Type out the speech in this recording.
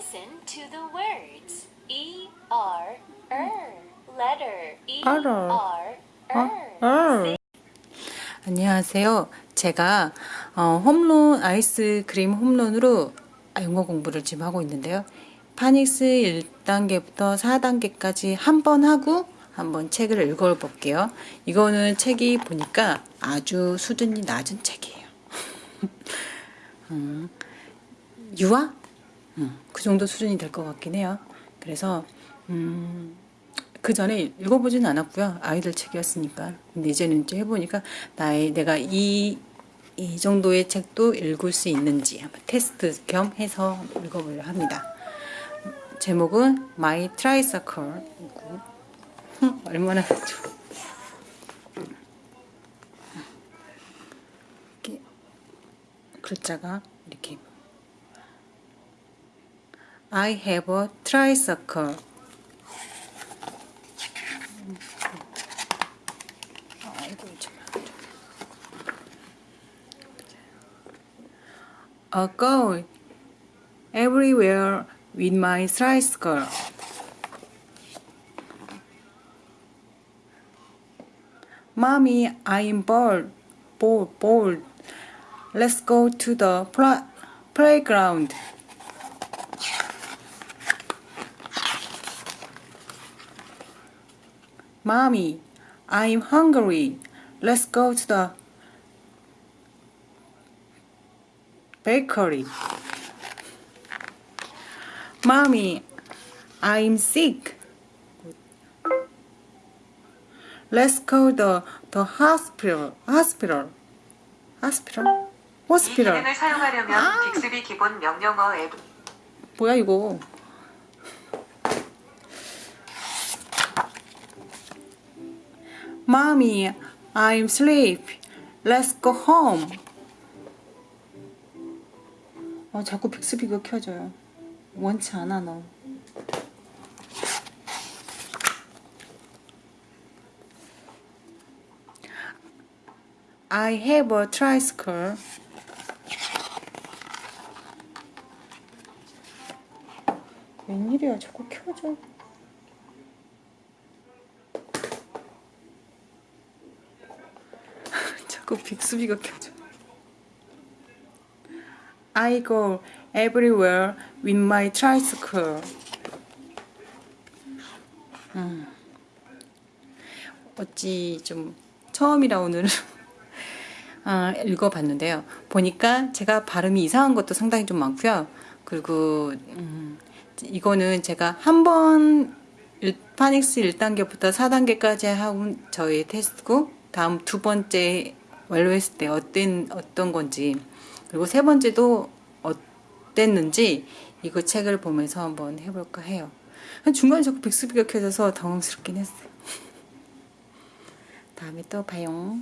Listen to the words. E R R letter E. R R. 아. 안녕하세요. 제가 어, 홈런 아이스크림 홈런으로 영어 공부를 지금 하고 있는데요. 파닉스 1단계부터 4단계까지 한 번 하고 한번 책을 읽어볼게요. 이거는 책이 보니까 아주 수준이 낮은 책이에요. 음, 유아? 음, 그 정도 수준이 될 것 같긴 해요. 그래서 음, 그 전에 읽어보진 않았고요. 아이들 책이었으니까. 근데 이제는 이제 해보니까 나의 내가 이, 이 정도의 책도 읽을 수 있는지 한번 테스트 겸 해서 읽어보려 합니다. 제목은 My Tricycle. 얼마나. 이렇게 글자가 이렇게 I have a tricycle. A goal everywhere with my tricycle. Mommy, I'm bored, bored, bored. Let's go to the playground. Mommy, I'm hungry. Let's go to the bakery. Mommy, I'm sick. Let's go to the hospital. Hospital. Hospital. 이 Hospital. 기능을 사용하려면 아. 빅스비 기본 명령어 앱 뭐야 이거? Mommy, I'm sleep. Let's go home. 어, 자꾸 빅스비가 켜져요. 원치 않아 너. Have a tricycle. 웬일이야 자꾸 켜져 자꾸 빅스비가 켜져 I go everywhere with my tricycle 음. 어찌 좀 처음이라 오늘은 아, 읽어봤는데요. 보니까 제가 발음이 이상한 것도 상당히 좀 많고요. 그리고 음, 이거는 제가 한 번 파닉스 1단계부터 4단계까지 하고 저희 테스트고 다음 두 번째 완료했을 때 어떤 어떤 건지 그리고 세 번째도 어땠는지 이거 책을 보면서 한번 해볼까 해요. 중간에 자꾸 빅스비가 켜져서 당황스럽긴 했어요. 다음에 또 봐요.